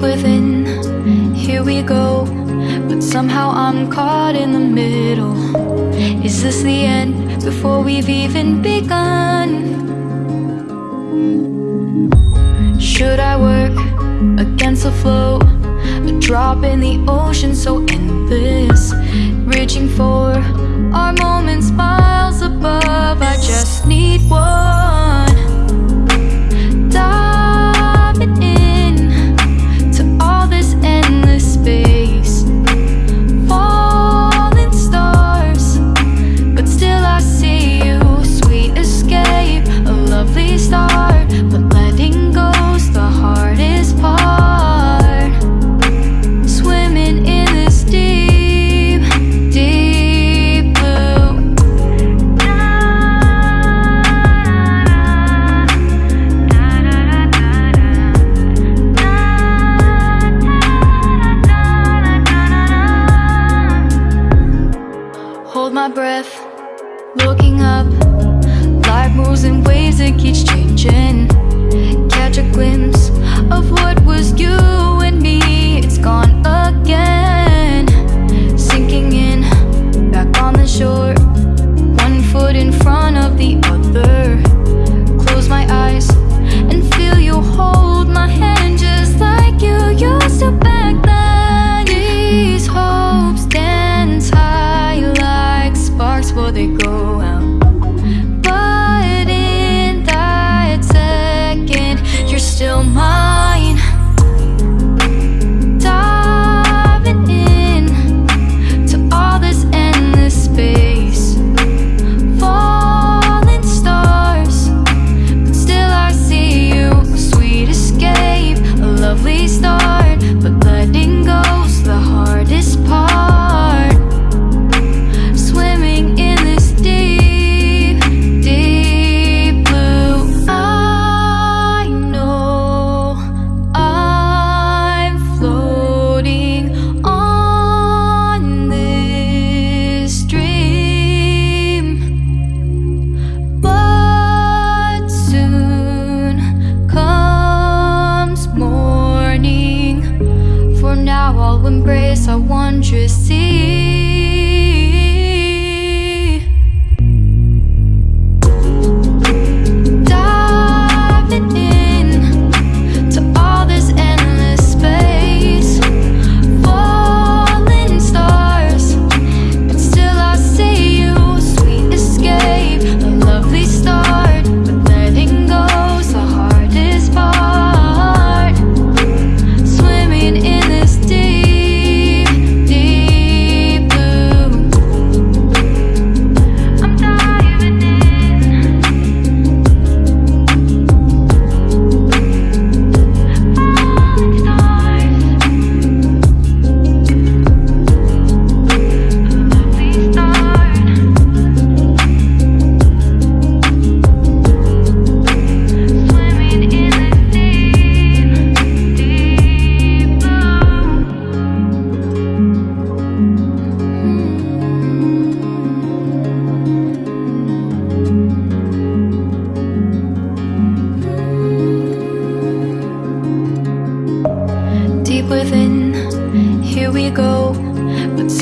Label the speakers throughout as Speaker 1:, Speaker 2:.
Speaker 1: within Here we go But somehow I'm caught in the middle Is this the end before we've even begun? Should I work against the flow? A drop in the ocean so endless Reaching for our moments by breath Looking up, Life moves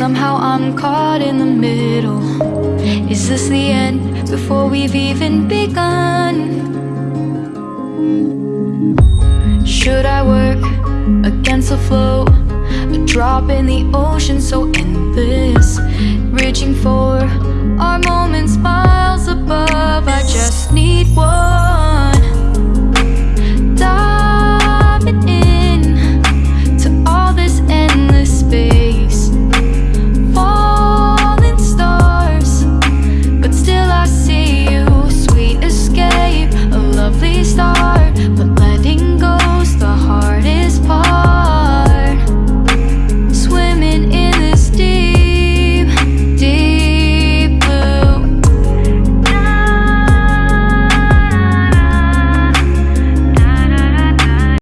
Speaker 1: Somehow I'm caught in the middle Is this the end before we've even begun? Should I work against the flow? A drop in the ocean so endless Reaching for